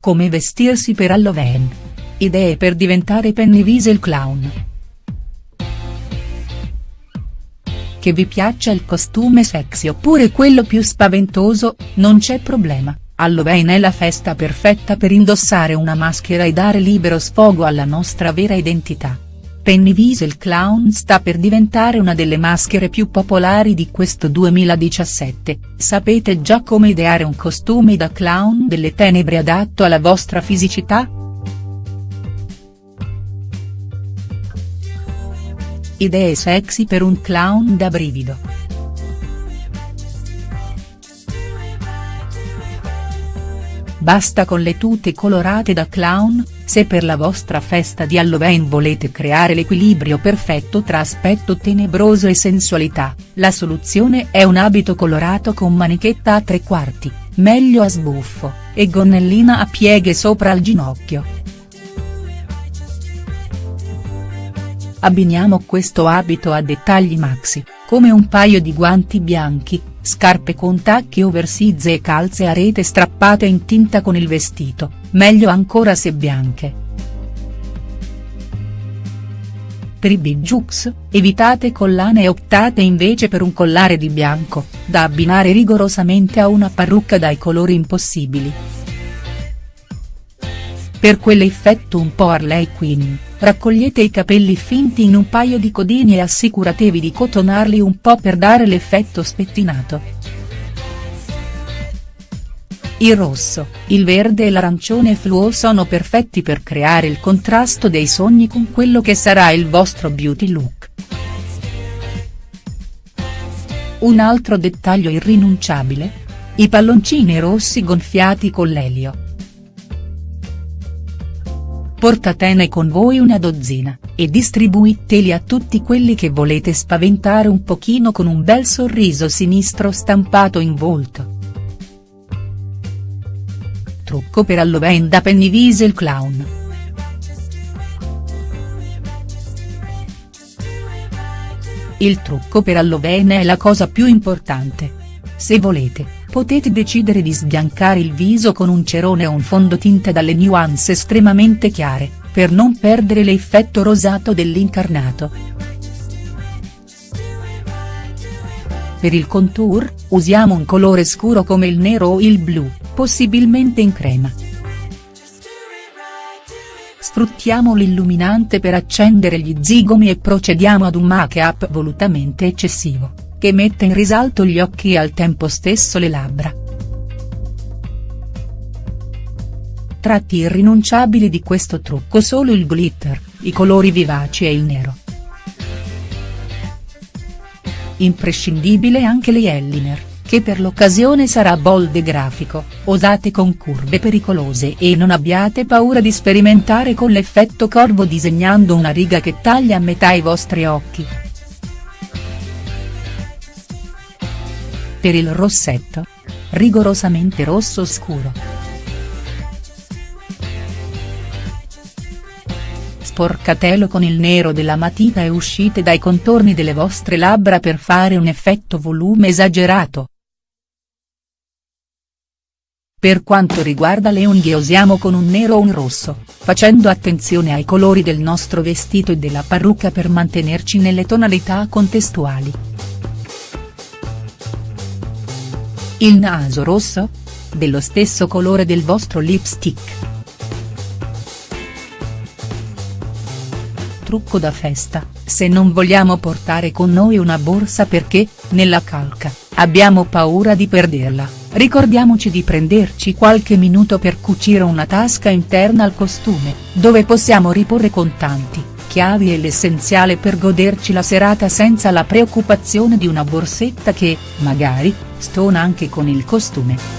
Come vestirsi per Halloween. Idee per diventare Pennywise il clown. Che vi piaccia il costume sexy oppure quello più spaventoso, non c'è problema, Halloween è la festa perfetta per indossare una maschera e dare libero sfogo alla nostra vera identità. Pennywise il clown sta per diventare una delle maschere più popolari di questo 2017, sapete già come ideare un costume da clown delle tenebre adatto alla vostra fisicità?. Idee sexy per un clown da brivido. Basta con le tute colorate da clown, se per la vostra festa di Halloween volete creare l'equilibrio perfetto tra aspetto tenebroso e sensualità, la soluzione è un abito colorato con manichetta a tre quarti, meglio a sbuffo, e gonnellina a pieghe sopra il ginocchio. Abbiniamo questo abito a dettagli maxi, come un paio di guanti bianchi, scarpe con tacchi oversize e calze a rete strappate in tinta con il vestito, meglio ancora se bianche. Per i bijux, evitate collane e optate invece per un collare di bianco, da abbinare rigorosamente a una parrucca dai colori impossibili. Per quell'effetto un po' Harley Quinn, raccogliete i capelli finti in un paio di codini e assicuratevi di cotonarli un po' per dare l'effetto spettinato. Il rosso, il verde e l'arancione fluo sono perfetti per creare il contrasto dei sogni con quello che sarà il vostro beauty look. Un altro dettaglio irrinunciabile? I palloncini rossi gonfiati con l'elio. Portatene con voi una dozzina, e distribuiteli a tutti quelli che volete spaventare un pochino con un bel sorriso sinistro stampato in volto. Trucco per Halloween da Pennywise il clown. Il trucco per Halloween è la cosa più importante. Se volete potete decidere di sbiancare il viso con un cerone o un fondotinta dalle nuance estremamente chiare, per non perdere l'effetto rosato dell'incarnato. Per il contour, usiamo un colore scuro come il nero o il blu, possibilmente in crema. Sfruttiamo l'illuminante per accendere gli zigomi e procediamo ad un make-up volutamente eccessivo che mette in risalto gli occhi e al tempo stesso le labbra. Tratti irrinunciabili di questo trucco solo il glitter, i colori vivaci e il nero. Imprescindibile anche l'eyeliner, che per l'occasione sarà bold e grafico, osate con curve pericolose e non abbiate paura di sperimentare con l'effetto corvo disegnando una riga che taglia a metà i vostri occhi. Per il rossetto? Rigorosamente rosso scuro. Sporcatelo con il nero della matita e uscite dai contorni delle vostre labbra per fare un effetto volume esagerato. Per quanto riguarda le unghie usiamo con un nero o un rosso, facendo attenzione ai colori del nostro vestito e della parrucca per mantenerci nelle tonalità contestuali. Il naso rosso? Dello stesso colore del vostro lipstick. Trucco da festa, se non vogliamo portare con noi una borsa perché, nella calca, abbiamo paura di perderla, ricordiamoci di prenderci qualche minuto per cucire una tasca interna al costume, dove possiamo riporre contanti, chiavi e l'essenziale per goderci la serata senza la preoccupazione di una borsetta che, magari, stona anche con il costume.